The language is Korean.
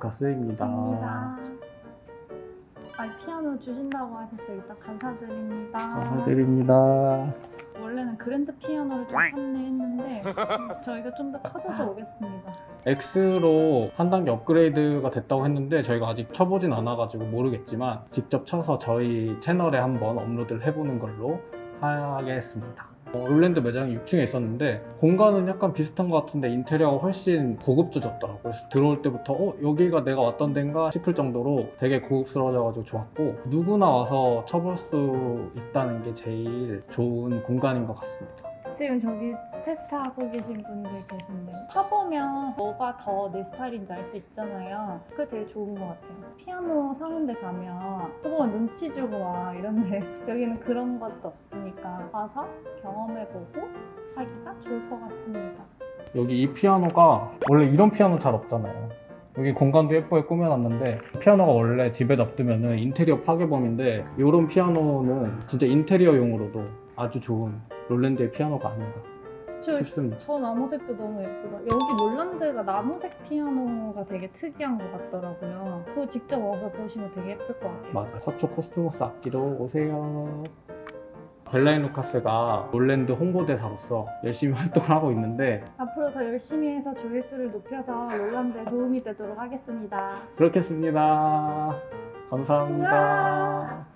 루카스입니다. 감사합니다. 아, 피아노 주신다고 하셨어요. 일단 감사드립니다. 감사드립니다. 원래는 그랜드 피아노를 좀 샀네 했는데 저희가 좀 더 커져서 오겠습니다. X로 한 단계 업그레이드가 됐다고 했는데 저희가 아직 쳐보진 않아가지고 모르겠지만 직접 쳐서 저희 채널에 한번 업로드를 해보는 걸로 하겠습니다. 어, 롤랜드 매장이 6층에 있었는데 공간은 약간 비슷한 것 같은데 인테리어가 훨씬 고급져졌더라고요. 그래서 들어올 때부터 어 여기가 내가 왔던 데인가 싶을 정도로 되게 고급스러워져가지고 좋았고 누구나 와서 쳐볼 수 있다는 게 제일 좋은 공간인 것 같습니다. 지금 저기 테스트하고 계신 분들 계신데 쳐보면 뭐가 더 내 스타일인지 알 수 있잖아요. 그게 되게 좋은 것 같아요. 피아노 사는 데 가면 쳐보면 눈치 주고 와 이런데 여기는 그런 것도 없으니까 와서 경험해보고 하기가 좋을 것 같습니다. 여기 이 피아노가 원래 이런 피아노 잘 없잖아요. 여기 공간도 예쁘게 꾸며놨는데 피아노가 원래 집에 놔두면 인테리어 파괴범인데 이런 피아노는 진짜 인테리어용으로도 아주 좋은 롤랜드의 피아노가 아닌가 저, 싶습니다. 저 나무색도 너무 예쁘다. 여기 롤란드가 나무색 피아노가 되게 특이한 것 같더라고요. 그거 직접 와서 보시면 되게 예쁠 것 같아요. 맞아 서초 코스모스 악기로 오세요. 벨라앤루카스가 롤랜드 홍보대사로서 열심히 활동을 하고 있는데 앞으로 더 열심히 해서 조회수를 높여서 롤란드에 도움이 되도록 하겠습니다. 그렇겠습니다. 감사합니다.